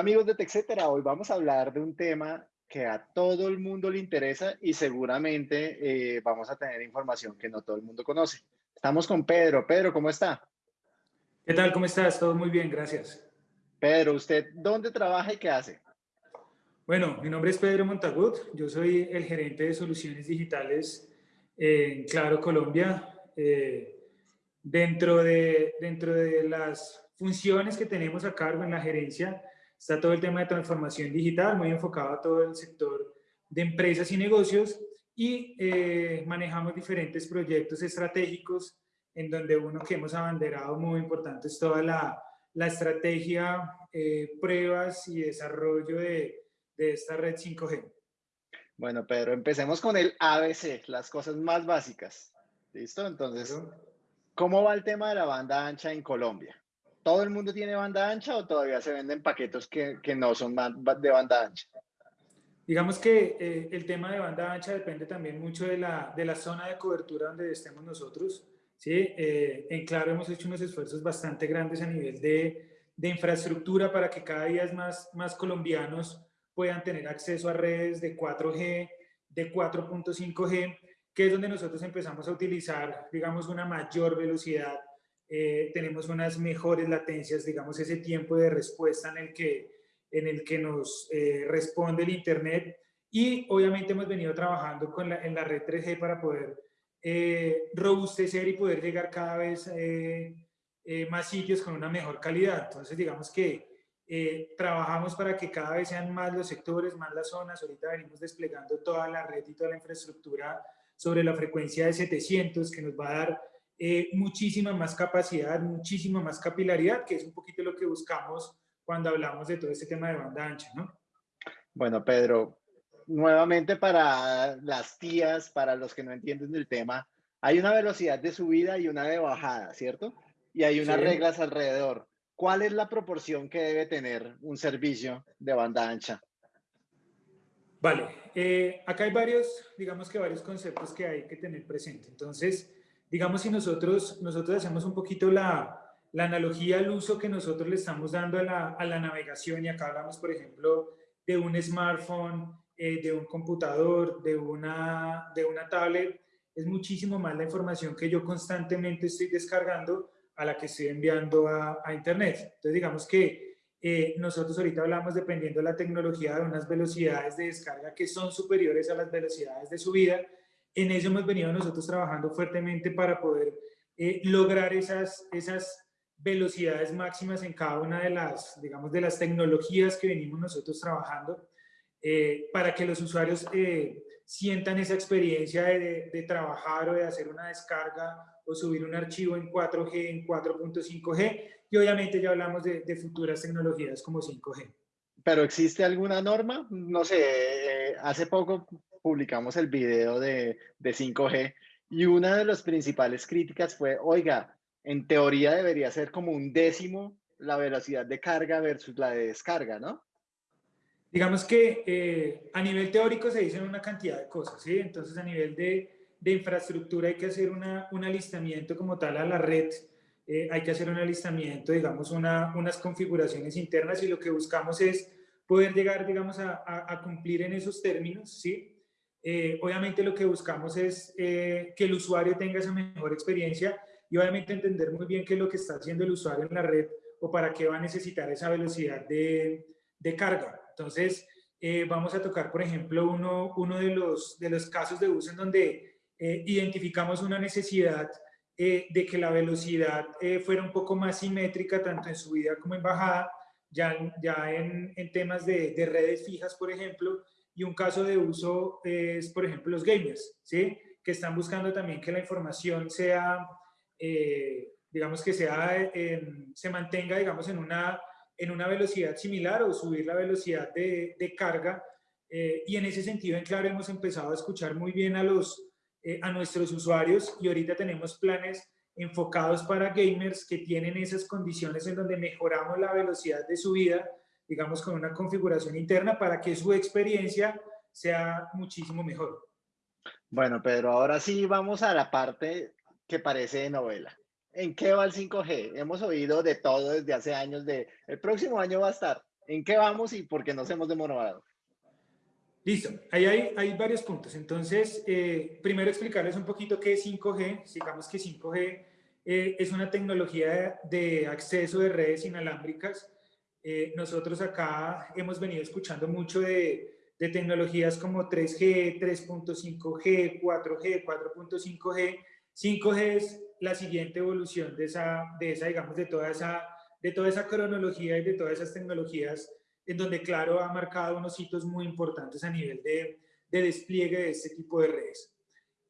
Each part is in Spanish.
Hola amigos de TechCetera, hoy vamos a hablar de un tema que a todo el mundo le interesa y seguramente eh, vamos a tener información que no todo el mundo conoce. Estamos con Pedro. Pedro, ¿cómo está? ¿Qué tal? ¿Cómo estás? Todo muy bien, gracias. Pedro, ¿usted dónde trabaja y qué hace? Bueno, mi nombre es Pedro Montagut, yo soy el gerente de soluciones digitales en Claro Colombia. Eh, dentro, de, dentro de las funciones que tenemos a cargo en la gerencia está todo el tema de transformación digital, muy enfocado a todo el sector de empresas y negocios y eh, manejamos diferentes proyectos estratégicos en donde uno que hemos abanderado muy importante es toda la, la estrategia, eh, pruebas y desarrollo de, de esta red 5G. Bueno, Pedro, empecemos con el ABC, las cosas más básicas. ¿Listo? Entonces, ¿cómo va el tema de la banda ancha en Colombia? ¿Todo el mundo tiene banda ancha o todavía se venden paquetos que, que no son de banda ancha? Digamos que eh, el tema de banda ancha depende también mucho de la, de la zona de cobertura donde estemos nosotros. ¿sí? Eh, en Claro hemos hecho unos esfuerzos bastante grandes a nivel de, de infraestructura para que cada día más, más colombianos puedan tener acceso a redes de 4G, de 4.5G, que es donde nosotros empezamos a utilizar, digamos, una mayor velocidad, eh, tenemos unas mejores latencias, digamos, ese tiempo de respuesta en el que, en el que nos eh, responde el Internet y obviamente hemos venido trabajando con en la red 3G para poder eh, robustecer y poder llegar cada vez más sitios con una mejor calidad. Entonces, digamos que eh, trabajamos para que cada vez sean más los sectores, más las zonas. Ahorita venimos desplegando toda la red y toda la infraestructura sobre la frecuencia de 700, que nos va a dar eh, muchísima más capacidad, muchísima más capilaridad, que es un poquito lo que buscamos cuando hablamos de todo este tema de banda ancha, ¿no? Bueno, Pedro, nuevamente para las tías, para los que no entienden del tema, hay una velocidad de subida y una de bajada, ¿cierto? Y hay unas reglas alrededor. ¿cuál es la proporción que debe tener un servicio de banda ancha? Vale, eh, acá hay varios, digamos que varios conceptos que hay que tener presente. Entonces, digamos si nosotros, nosotros hacemos un poquito la, la analogía al uso que nosotros le estamos dando a la, a la navegación y acá hablamos, por ejemplo, de un smartphone, eh, de un computador, de una, de una tablet, es muchísimo más la información que yo constantemente estoy descargando a la que estoy enviando a, Internet. Entonces, digamos que eh, nosotros ahorita hablamos, dependiendo de la tecnología, de unas velocidades de descarga que son superiores a las velocidades de subida. En eso hemos venido nosotros trabajando fuertemente para poder eh, lograr esas, esas velocidades máximas en cada una de las, digamos, de las tecnologías que venimos nosotros trabajando, eh, para que los usuarios sientan esa experiencia de, de, trabajar o de hacer una descarga o subir un archivo en 4G, en 4.5G, y obviamente ya hablamos de, futuras tecnologías como 5G. ¿Pero existe alguna norma? No sé, eh, hace poco publicamos el video de, de 5G y una de las principales críticas fue, oiga, en teoría debería ser como un décimo la velocidad de carga versus la de descarga, ¿no? Digamos que eh, a nivel teórico se dicen una cantidad de cosas, ¿sí? Entonces a nivel de, de infraestructura hay que hacer una, un alistamiento como tal a la red, eh, hay que hacer un alistamiento, digamos, una, unas configuraciones internas y lo que buscamos es poder llegar, digamos, a, a, cumplir en esos términos, ¿sí? Eh, obviamente lo que buscamos es eh, que el usuario tenga esa mejor experiencia y obviamente entender muy bien qué es lo que está haciendo el usuario en la red o para qué va a necesitar esa velocidad de, de carga. Entonces, vamos a tocar, por ejemplo, uno, uno de, los, de los casos de uso en donde eh, identificamos una necesidad eh, de que la velocidad eh, fuera un poco más simétrica, tanto en subida como en bajada, ya, ya en, en temas de, de, redes fijas, por ejemplo, y un caso de uso es, por ejemplo, los gamers, ¿sí? que están buscando también que la información sea, digamos que sea, se mantenga, digamos, en una, en una velocidad similar o subir la velocidad de, carga. y en ese sentido, en claro, hemos empezado a escuchar muy bien a los, eh, a nuestros usuarios y ahorita tenemos planes enfocados para gamers que tienen esas condiciones en donde mejoramos la velocidad de subida, digamos con una configuración interna para que su experiencia sea muchísimo mejor. Bueno, Pedro, ahora sí vamos a la parte que parece de novela. ¿En qué va el 5G? Hemos oído de todo desde hace años de el próximo año va a estar. ¿En qué vamos y por qué nos hemos demorado? Listo, ahí hay, hay varios puntos. Entonces, eh, primero explicarles un poquito qué es 5G. Digamos que 5G eh, es una tecnología de acceso de redes inalámbricas. Eh, nosotros acá hemos venido escuchando mucho de, de tecnologías como 3G, 3.5G, 4G, 4.5G. 5G es la siguiente evolución de esa, de esa digamos, de toda esa, de toda esa cronología y de todas esas tecnologías en donde Claro ha marcado unos hitos muy importantes a nivel de, de despliegue de este tipo de redes.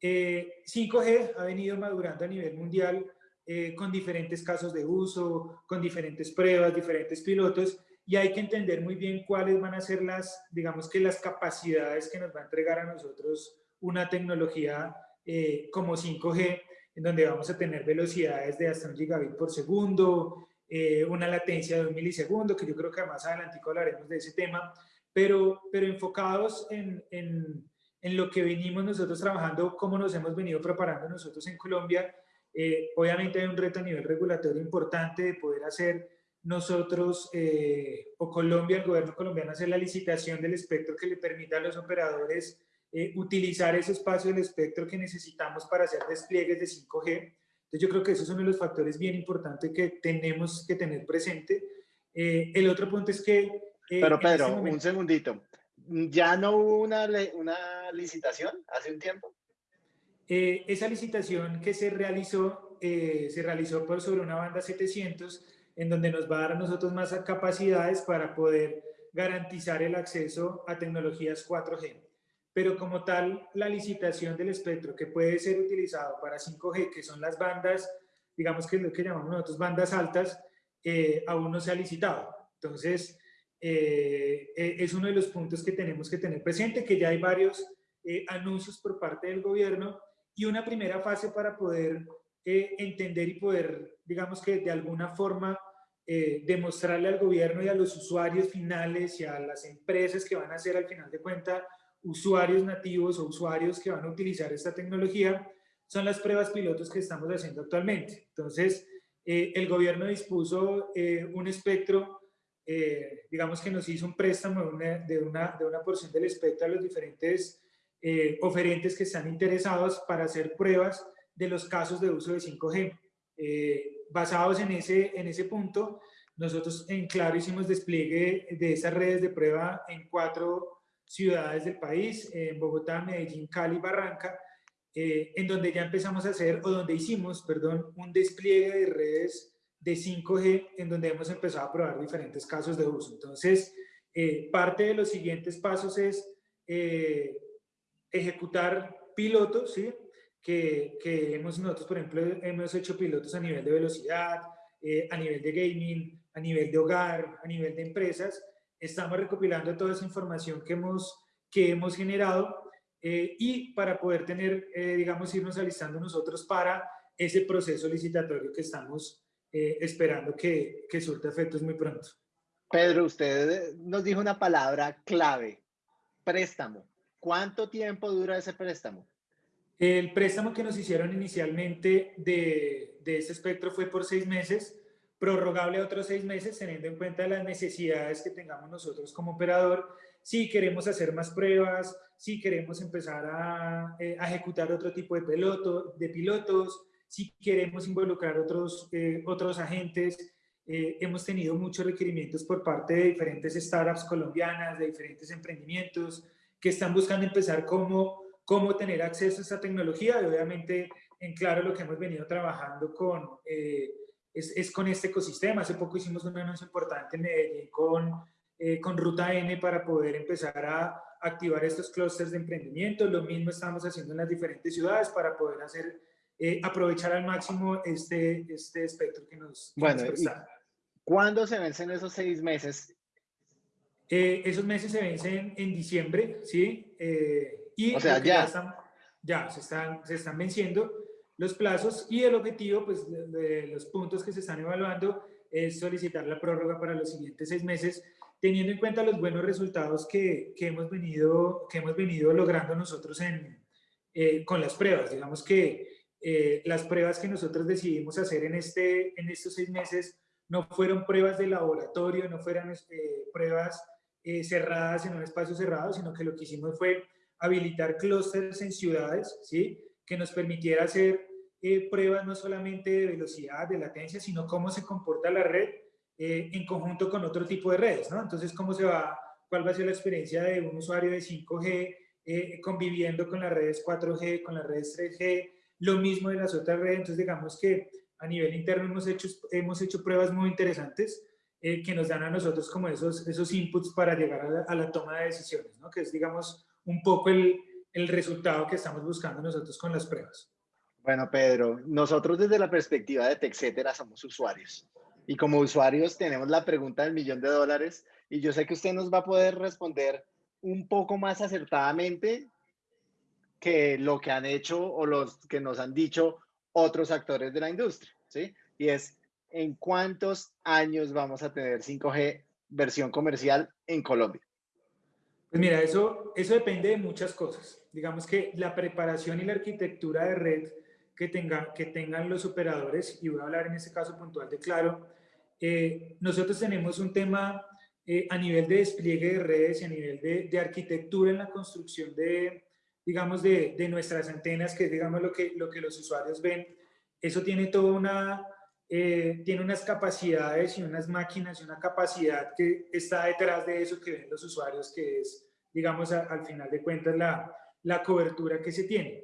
5G eh, ha venido madurando a nivel mundial eh, con diferentes casos de uso, con diferentes pruebas, diferentes pilotos, y hay que entender muy bien cuáles van a ser las, digamos que las capacidades que nos va a entregar a nosotros una tecnología eh, como 5G, en donde vamos a tener velocidades de hasta un gigabit por segundo, eh, una latencia de un milisegundo, que yo creo que más adelante hablaremos de ese tema, pero, pero enfocados en, en, en, lo que venimos nosotros trabajando, cómo nos hemos venido preparando nosotros en Colombia. Eh, obviamente hay un reto a nivel regulatorio importante de poder hacer nosotros eh, o Colombia, el gobierno colombiano, hacer la licitación del espectro que le permita a los operadores utilizar ese espacio del espectro que necesitamos para hacer despliegues de 5G. Entonces yo creo que esos son los factores bien importantes que tenemos que tener presente. Eh, el otro punto es que... Eh, Pero Pedro, este un segundito. ¿Ya no hubo una, una licitación hace un tiempo? Eh, esa licitación que se realizó, se realizó por sobre una banda 700, en donde nos va a dar a nosotros más capacidades para poder garantizar el acceso a tecnologías 4G pero como tal, la licitación del espectro que puede ser utilizado para 5G, que son las bandas, digamos que es lo que llamamos nosotros bandas altas, eh, aún no se ha licitado. Entonces, eh, eh, es uno de los puntos que tenemos que tener presente, que ya hay varios anuncios por parte del gobierno y una primera fase para poder entender y poder, digamos que de alguna forma, demostrarle al gobierno y a los usuarios finales y a las empresas que van a hacer al final de cuentas usuarios nativos o usuarios que van a utilizar esta tecnología, son las pruebas pilotos que estamos haciendo actualmente. Entonces, eh, el gobierno dispuso eh, un espectro, eh, digamos que nos hizo un préstamo de una, de, una, de una, porción del espectro a los diferentes oferentes que están interesados para hacer pruebas de los casos de uso de 5G. basados en ese, en ese punto, nosotros en Claro hicimos despliegue de esas redes de prueba en cuatro ciudades del país, en Bogotá, Medellín, Cali, Barranca, eh, en donde ya empezamos a hacer, o donde hicimos, perdón, un despliegue de redes de 5G, en donde hemos empezado a probar diferentes casos de uso. Entonces, eh, parte de los siguientes pasos es eh, ejecutar pilotos, ¿sí? Que, que, hemos nosotros, por ejemplo, hemos hecho pilotos a nivel de velocidad, a nivel de gaming, a nivel de hogar, a nivel de empresas, estamos recopilando toda esa información que hemos, que hemos generado eh, y para poder tener, eh, digamos, irnos alistando nosotros para ese proceso licitatorio que estamos eh, esperando que, que surta efectos muy pronto. Pedro, usted nos dijo una palabra clave, préstamo. ¿Cuánto tiempo dura ese préstamo? El préstamo que nos hicieron inicialmente de, de ese espectro fue por seis meses prorrogable a otros seis meses, teniendo en cuenta las necesidades que tengamos nosotros como operador, si queremos hacer más pruebas, si queremos empezar a, eh, ejecutar otro tipo de, piloto, de pilotos, si queremos involucrar otros, eh, otros agentes. Eh, hemos tenido muchos requerimientos por parte de diferentes startups colombianas, de diferentes emprendimientos, que están buscando empezar cómo, cómo tener acceso a esta tecnología y obviamente en claro lo que hemos venido trabajando con es, es, con este ecosistema. Hace poco hicimos un anuncio importante en Medellín con, eh, con Ruta N para poder empezar a activar estos clústeres de emprendimiento. Lo mismo estamos haciendo en las diferentes ciudades para poder hacer, eh, aprovechar al máximo este, este espectro que nos, bueno, ¿Cuándo se vencen esos seis meses? Eh, esos meses se vencen en diciembre, ¿sí? y o sea, ya. Ya, están, ya se, están, se están venciendo los plazos y el objetivo pues, de, los puntos que se están evaluando es solicitar la prórroga para los siguientes seis meses, teniendo en cuenta los buenos resultados que, que hemos, venido, que hemos venido logrando nosotros en, eh, con las pruebas. Digamos que eh, las pruebas que nosotros decidimos hacer en, este, en estos seis meses no fueron pruebas de laboratorio, no fueran pruebas cerradas en un espacio cerrado, sino que lo que hicimos fue habilitar clústeres en ciudades, ¿sí? que nos permitiera hacer eh, pruebas no solamente de velocidad, de latencia, sino cómo se comporta la red eh, en conjunto con otro tipo de redes, ¿no? Entonces, cómo se va, cuál va a ser la experiencia de un usuario de 5G eh, conviviendo con las redes 4G, con las redes 3G, lo mismo de las otras redes. Entonces, digamos que a nivel interno hemos hecho, hemos hecho pruebas muy interesantes que nos dan a nosotros como esos, esos inputs para llegar a la, a la toma de decisiones, ¿no? Que es, digamos, un poco el, el resultado que estamos buscando nosotros con las pruebas. Bueno, Pedro, nosotros desde la perspectiva de TechCetera somos usuarios. Y como usuarios tenemos la pregunta del millón de dólares y yo sé que usted nos va a poder responder un poco más acertadamente que lo que han hecho o los que nos han dicho otros actores de la industria, ¿sí? Y es, ¿en cuántos años vamos a tener 5G versión comercial en Colombia? Pues mira, eso, eso depende de muchas cosas. Digamos que la preparación y la arquitectura de red que, tenga, que tengan los operadores, y voy a hablar en este caso puntual de Claro, eh, nosotros tenemos un tema eh, a nivel de despliegue de redes y a nivel de, de arquitectura en la construcción de, digamos, de, de, nuestras antenas, que es, digamos, lo que, lo que los usuarios ven. Eso tiene toda una, eh, tiene unas capacidades y unas máquinas y una capacidad que está detrás de eso que ven los usuarios, que es, digamos, al final de cuentas la, la cobertura que se tiene.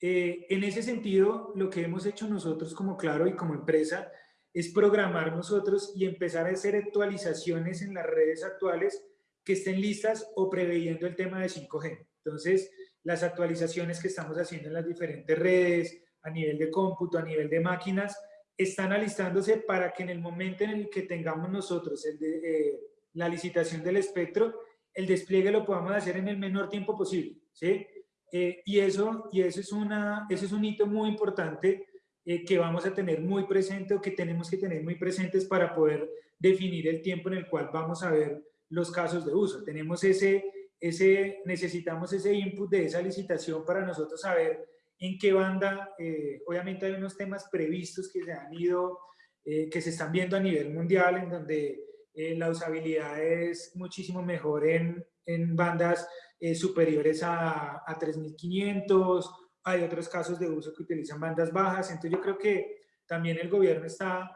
Eh, en ese sentido, lo que hemos hecho nosotros como Claro y como empresa es programar nosotros y empezar a hacer actualizaciones en las redes actuales que estén listas o preveyendo el tema de 5G. Entonces, las actualizaciones que estamos haciendo en las diferentes redes, a nivel de cómputo, a nivel de máquinas, están alistándose para que en el momento en el que tengamos nosotros eh, la licitación del espectro, el despliegue lo podamos hacer en el menor tiempo posible, ¿sí? Eh, y eso, y eso, es una, eso es un hito muy importante eh, que vamos a tener muy presente o que tenemos que tener muy presentes para poder definir el tiempo en el cual vamos a ver los casos de uso. Tenemos ese, ese, necesitamos ese input de esa licitación para nosotros saber en qué banda, eh, obviamente hay unos temas previstos que se han ido, eh, que se están viendo a nivel mundial, en donde eh, la usabilidad es muchísimo mejor en, en bandas superiores a, a 3500, hay otros casos de uso que utilizan bandas bajas, entonces yo creo que también el gobierno está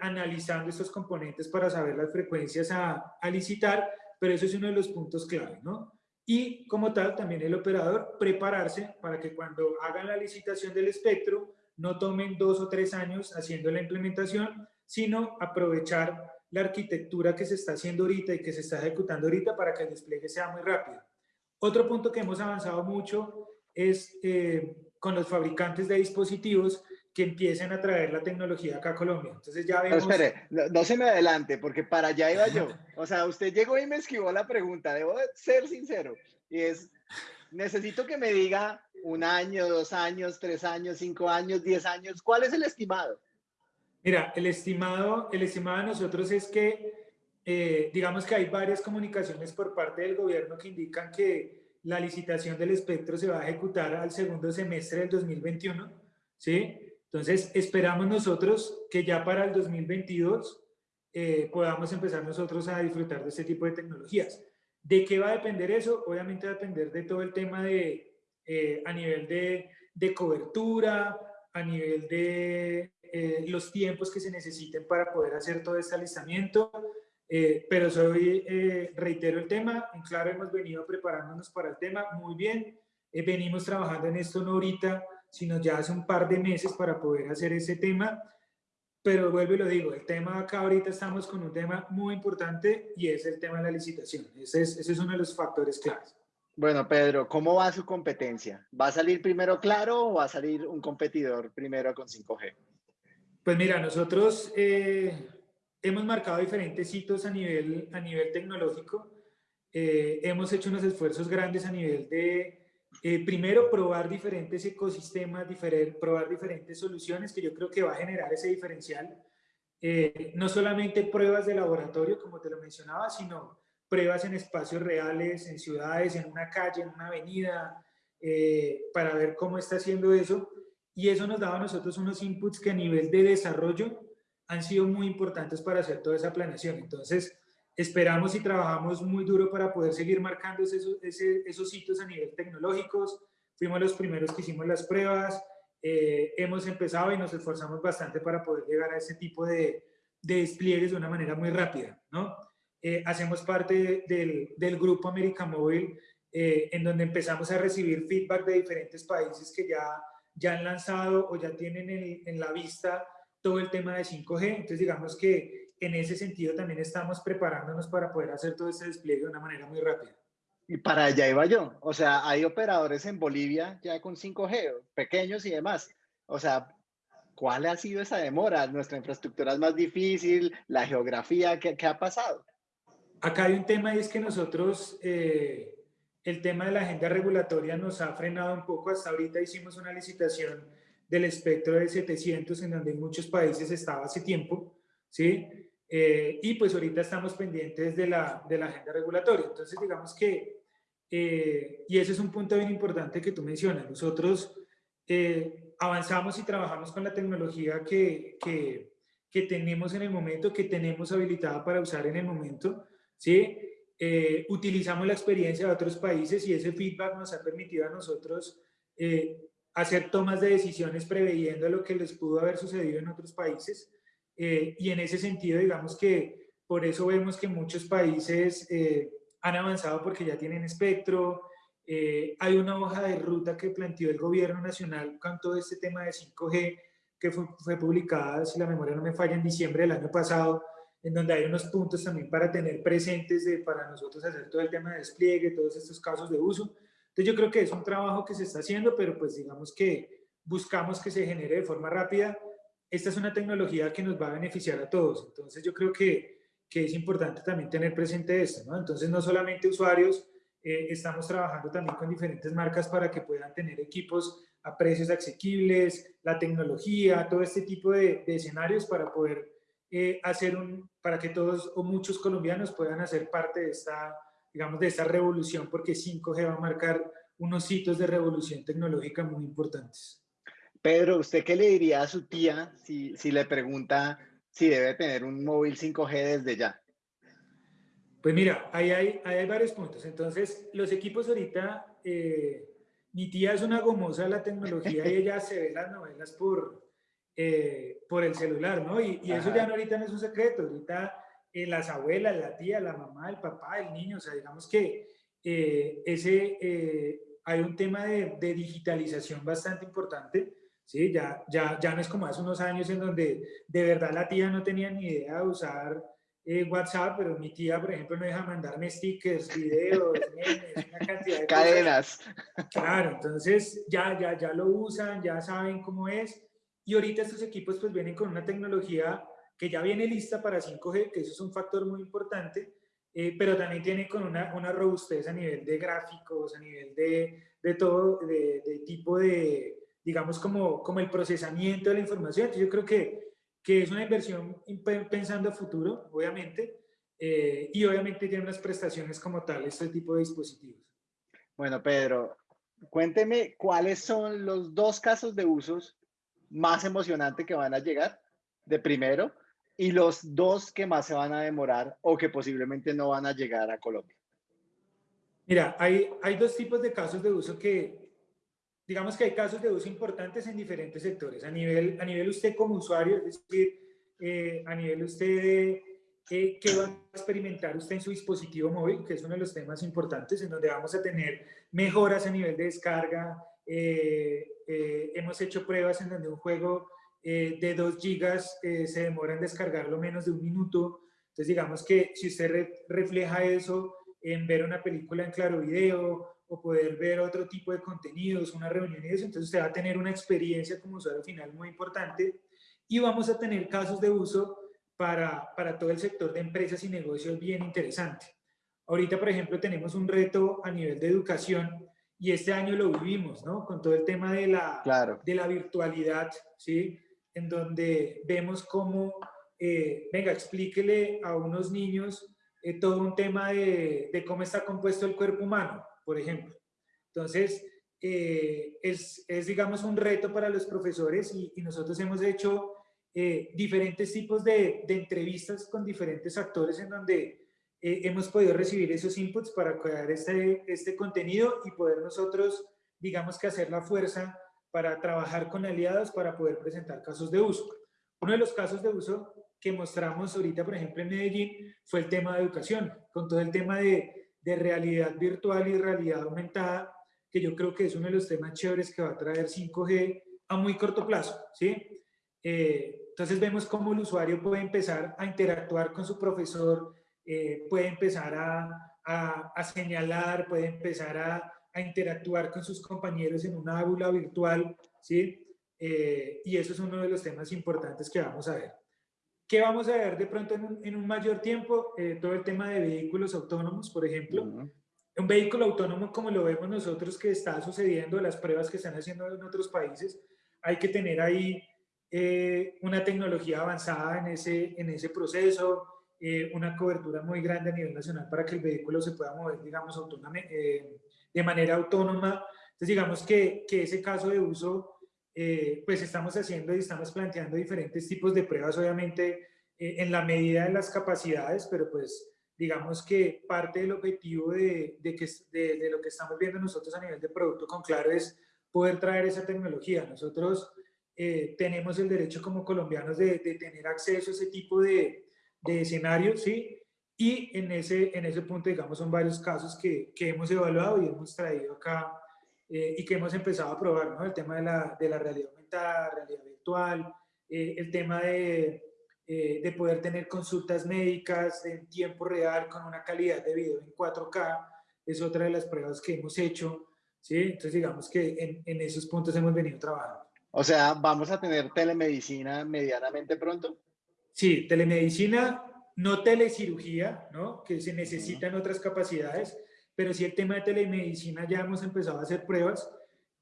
analizando estos componentes para saber las frecuencias a, a licitar, pero eso es uno de los puntos clave, ¿no? Y como tal también el operador prepararse para que cuando hagan la licitación del espectro no tomen dos o tres años haciendo la implementación, sino aprovechar la arquitectura que se está haciendo ahorita y que se está ejecutando ahorita para que el despliegue sea muy rápido. Otro punto que hemos avanzado mucho es eh, con los fabricantes de dispositivos que empiecen a traer la tecnología acá a Colombia. Entonces ya vemos... espere, no, se me adelante, porque para allá iba yo. O sea, usted llegó y me esquivó la pregunta, debo ser sincero. Y es, necesito que me diga un año, dos años, tres años, cinco años, diez años, ¿cuál es el estimado? Mira, el estimado, el estimado de nosotros es que, eh, digamos que hay varias comunicaciones por parte del gobierno que indican que la licitación del espectro se va a ejecutar al segundo semestre del 2021, ¿sí? Entonces, esperamos nosotros que ya para el 2022 eh, podamos empezar nosotros a disfrutar de este tipo de tecnologías. ¿De qué va a depender eso? Obviamente va a depender de todo el tema de, eh, a nivel de, de, cobertura, a nivel de eh, los tiempos que se necesiten para poder hacer todo este alistamiento. pero soy, reitero el tema, en claro hemos venido preparándonos para el tema muy bien. venimos trabajando en esto no ahorita, sino ya hace un par de meses para poder hacer ese tema. Pero vuelvo y lo digo, el tema acá ahorita estamos con un tema muy importante y es el tema de la licitación. Ese es, ese es uno de los factores claves. Bueno, Pedro, ¿cómo va su competencia? ¿Va a salir primero Claro o va a salir un competidor primero con 5G? Pues mira, nosotros eh, hemos marcado diferentes hitos a nivel, a nivel tecnológico. Eh, hemos hecho unos esfuerzos grandes a nivel de eh, primero, probar diferentes ecosistemas, probar diferentes soluciones que yo creo que va a generar ese diferencial. Eh, no solamente pruebas de laboratorio, como te lo mencionaba, sino pruebas en espacios reales, en ciudades, en una calle, en una avenida, eh, para ver cómo está haciendo eso. Y eso nos daba a nosotros unos inputs que a nivel de desarrollo han sido muy importantes para hacer toda esa planeación. Entonces, esperamos y trabajamos muy duro para poder seguir marcando esos, esos hitos a nivel tecnológicos. Fuimos los primeros que hicimos las pruebas, eh, hemos empezado y nos esforzamos bastante para poder llegar a ese tipo de, de despliegues de una manera muy rápida, ¿no? Eh, hacemos parte del, del grupo América Móvil, eh, en donde empezamos a recibir feedback de diferentes países que ya, ya han lanzado o ya tienen en, en la vista todo el tema de 5G. Entonces, digamos que en ese sentido también estamos preparándonos para poder hacer todo ese despliegue de una manera muy rápida. Y para allá iba yo. O sea, hay operadores en Bolivia ya con 5G, pequeños y demás. O sea, ¿cuál ha sido esa demora? Nuestra infraestructura es más difícil, la geografía, ¿qué, qué ha pasado? Acá hay un tema y es que nosotros, eh, el tema de la agenda regulatoria nos ha frenado un poco. Hasta ahorita hicimos una licitación del espectro de 700 en donde en muchos países estaba hace tiempo, ¿sí? Eh, y pues ahorita estamos pendientes de la, de la agenda regulatoria. Entonces, digamos que, eh, y ese es un punto bien importante que tú mencionas, nosotros eh, avanzamos y trabajamos con la tecnología que, que, que, tenemos en el momento, que tenemos habilitada para usar en el momento, ¿sí? utilizamos la experiencia de otros países y ese feedback nos ha permitido a nosotros hacer tomas de decisiones preveyendo lo que les pudo haber sucedido en otros países eh, y en ese sentido, digamos que por eso vemos que muchos países eh, han avanzado porque ya tienen espectro. Eh, hay una hoja de ruta que planteó el gobierno nacional con todo este tema de 5G que fue, fue publicada, si la memoria no me falla, en diciembre del año pasado, en donde hay unos puntos también para tener presentes de, para nosotros hacer todo el tema de despliegue, todos estos casos de uso. Entonces yo creo que es un trabajo que se está haciendo, pero pues digamos que buscamos que se genere de forma rápida esta es una tecnología que nos va a beneficiar a todos. Entonces yo creo que, que es importante también tener presente esto, ¿no? Entonces no solamente usuarios, eh, estamos trabajando también con diferentes marcas para que puedan tener equipos a precios asequibles, la tecnología, todo este tipo de, escenarios para poder eh, hacer un, para que todos o muchos colombianos puedan hacer parte de esta, digamos, de esta revolución, porque 5G va a marcar unos hitos de revolución tecnológica muy importantes. Pedro, ¿usted qué le diría a su tía si, si le pregunta si debe tener un móvil 5G desde ya? Pues mira, ahí hay, hay varios puntos. Entonces, los equipos ahorita, eh, mi tía es una gomosa de la tecnología y ella se ve las novelas por, eh, por el celular, ¿no? Y, y eso ya no, ahorita no es un secreto. Ahorita eh, las abuelas, la tía, la mamá, el papá, el niño, o sea, digamos que ese, hay un tema de, de digitalización bastante importante ¿sí? Ya, ya, ya no es como hace unos años en donde de verdad la tía no tenía ni idea de usar eh, WhatsApp, pero mi tía, por ejemplo, me deja mandarme stickers, videos, memes, una cantidad de Cadenas. Claro, entonces ya, ya, ya lo usan, ya saben cómo es. Y ahorita estos equipos pues vienen con una tecnología que ya viene lista para 5G, que eso es un factor muy importante, eh, pero también tiene con una, una robustez a nivel de gráficos, a nivel de, de todo, de, de tipo de, digamos, como, como el procesamiento de la información. yo creo que, que es una inversión pensando a futuro, obviamente, eh, y obviamente tiene unas prestaciones como tal, este tipo de dispositivos. Bueno, Pedro, cuénteme cuáles son los dos casos de usos más emocionantes que van a llegar de primero y los dos que más se van a demorar o que posiblemente no van a llegar a Colombia. Mira, hay, hay dos tipos de casos de uso que, digamos que hay casos de uso importantes en diferentes sectores. A nivel, a nivel usted como usuario, es decir, eh, a nivel usted, eh, ¿qué va a experimentar usted en su dispositivo móvil? Que es uno de los temas importantes en donde vamos a tener mejoras a nivel de descarga. Eh, hemos hecho pruebas en donde un juego de 2 gigas se demora en descargarlo menos de un minuto. Entonces, digamos que si usted refleja eso en ver una película en claro video o poder ver otro tipo de contenidos, una reunión y eso, entonces usted va a tener una experiencia como usuario final muy importante y vamos a tener casos de uso para, para todo el sector de empresas y negocios bien interesante. Ahorita, por ejemplo, tenemos un reto a nivel de educación y este año lo vivimos, ¿no? Con todo el tema de la, claro. de la virtualidad, ¿sí? En donde vemos cómo, eh, venga, explíquele a unos niños eh, todo un tema de, de cómo está compuesto el cuerpo humano por ejemplo. Entonces, eh, es, es, digamos, un reto para los profesores y, nosotros hemos hecho eh, diferentes tipos de, de, entrevistas con diferentes actores en donde eh, hemos podido recibir esos inputs para crear este, este contenido y poder nosotros, digamos que hacer la fuerza para trabajar con aliados para poder presentar casos de uso. Uno de los casos de uso que mostramos ahorita, por ejemplo, en Medellín, fue el tema de educación, con todo el tema de, de realidad virtual y realidad aumentada, que yo creo que es uno de los temas chéveres que va a traer 5G a muy corto plazo, ¿sí? Eh, entonces vemos cómo el usuario puede empezar a interactuar con su profesor, eh, puede empezar a, a, señalar, puede empezar a, a, interactuar con sus compañeros en una aula virtual, ¿sí? Eh, y eso es uno de los temas importantes que vamos a ver. ¿Qué vamos a ver de pronto en un, en un mayor tiempo? todo el tema de vehículos autónomos, por ejemplo. Un vehículo autónomo, como lo vemos nosotros que está sucediendo, las pruebas que están haciendo en otros países, hay que tener ahí eh, una tecnología avanzada en ese, en ese proceso, eh, una cobertura muy grande a nivel nacional para que el vehículo se pueda mover, digamos, eh, de manera autónoma. Entonces, digamos que, que ese caso de uso, pues estamos haciendo y estamos planteando diferentes tipos de pruebas, obviamente, en la medida de las capacidades, pero pues digamos que parte del objetivo de, de que, de, de, lo que estamos viendo nosotros a nivel de producto con Claro es poder traer esa tecnología. Nosotros eh, tenemos el derecho como colombianos de, de, tener acceso a ese tipo de, de escenarios, ¿sí? Y en ese, en ese punto, digamos, son varios casos que, que hemos evaluado y hemos traído acá eh, y que hemos empezado a probar, ¿no? El tema de la, de la realidad aumentada, realidad virtual, eh, el tema de, eh, de poder tener consultas médicas en tiempo real con una calidad de video en 4K, es otra de las pruebas que hemos hecho, ¿sí? Entonces digamos que en, en esos puntos hemos venido trabajando. O sea, ¿vamos a tener telemedicina medianamente pronto? Sí, telemedicina, no telecirugía, ¿no? Que se necesitan otras capacidades, pero sí el tema de telemedicina ya hemos empezado a hacer pruebas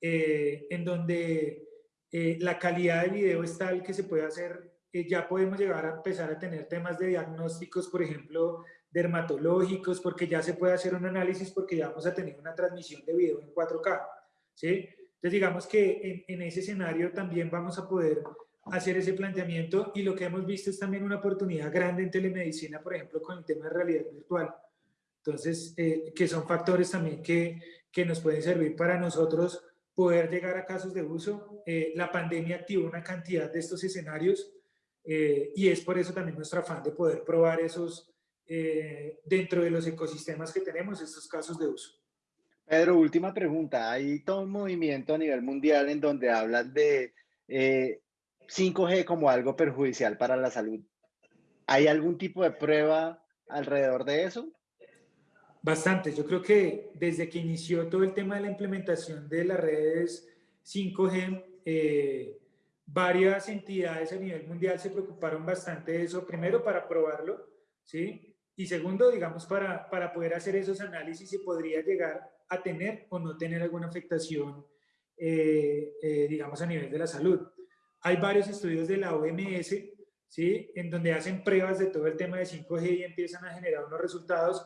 eh, en donde eh, la calidad de video es tal que se puede hacer ya podemos llegar a empezar a tener temas de diagnósticos, por ejemplo, dermatológicos, porque ya se puede hacer un análisis porque ya vamos a tener una transmisión de video en 4K, ¿sí? Entonces digamos que en ese escenario también vamos a poder hacer ese planteamiento y lo que hemos visto es también una oportunidad grande en telemedicina, por ejemplo, con el tema de realidad virtual. Entonces, eh, que son factores también que, que nos pueden servir para nosotros poder llegar a casos de uso. Eh, la pandemia activó una cantidad de estos escenarios eh, y es por eso también nuestro afán de poder probar esos eh, dentro de los ecosistemas que tenemos, estos casos de uso. Pedro, última pregunta. Hay todo un movimiento a nivel mundial en donde hablan de 5G eh, como algo perjudicial para la salud. ¿Hay algún tipo de prueba alrededor de eso? Bastante. Yo creo que desde que inició todo el tema de la implementación de las redes 5G, eh, varias entidades a nivel mundial se preocuparon bastante de eso, primero para probarlo, ¿sí? Y segundo, digamos, para, para poder hacer esos análisis si podría llegar a tener o no tener alguna afectación, eh, eh, digamos, a nivel de la salud. Hay varios estudios de la OMS, ¿sí? En donde hacen pruebas de todo el tema de 5G y empiezan a generar unos resultados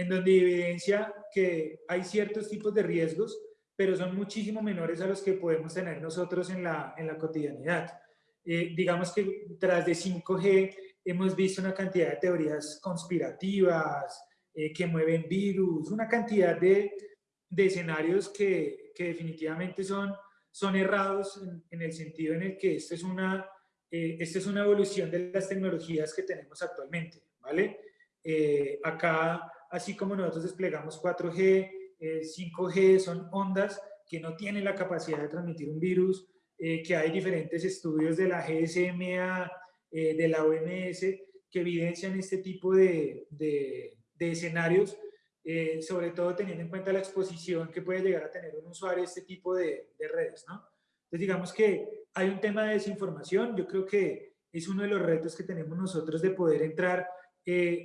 en donde evidencia que hay ciertos tipos de riesgos pero son muchísimo menores a los que podemos tener nosotros en la, en la cotidianidad. Eh, digamos que tras de 5G hemos visto una cantidad de teorías conspirativas eh, que mueven virus, una cantidad de, de escenarios que, que, definitivamente son, son errados en, en, el sentido en el que esto es, una, eh, esta es una evolución de las tecnologías que tenemos actualmente, ¿vale? acá, así como nosotros desplegamos 4G, 5G eh, son ondas que no tienen la capacidad de transmitir un virus, eh, que hay diferentes estudios de la GSMA, eh, de la OMS, que evidencian este tipo de, de, escenarios, sobre todo teniendo en cuenta la exposición que puede llegar a tener un usuario a este tipo de, de redes, ¿no? Entonces digamos que hay un tema de desinformación, yo creo que es uno de los retos que tenemos nosotros de poder entrar,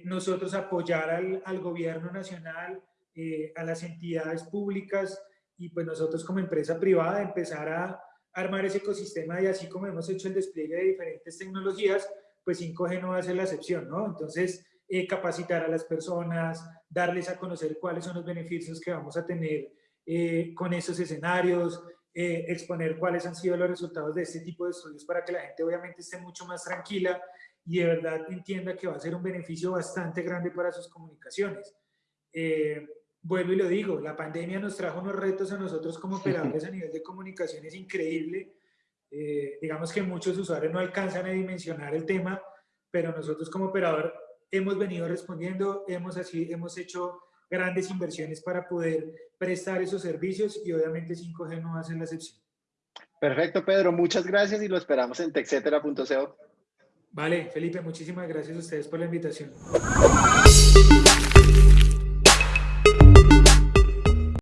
nosotros apoyar al, al gobierno nacional, eh, a las entidades públicas y pues nosotros como empresa privada empezar a armar ese ecosistema y así como hemos hecho el despliegue de diferentes tecnologías, pues 5G no va a ser la excepción, ¿no? Entonces, eh, capacitar a las personas, darles a conocer cuáles son los beneficios que vamos a tener eh, con esos escenarios, eh, exponer cuáles han sido los resultados de este tipo de estudios para que la gente obviamente esté mucho más tranquila y de verdad entienda que va a ser un beneficio bastante grande para sus comunicaciones. Eh, vuelvo y lo digo, la pandemia nos trajo unos retos a nosotros como operadores a nivel de comunicaciones increíble. Eh, digamos que muchos usuarios no alcanzan a dimensionar el tema, pero nosotros como operador hemos venido respondiendo, hemos, así, hemos hecho grandes inversiones para poder prestar esos servicios y obviamente 5G no ser la excepción. Perfecto, Pedro. Muchas gracias y lo esperamos en texetera.co. Vale, Felipe, muchísimas gracias a ustedes por la invitación.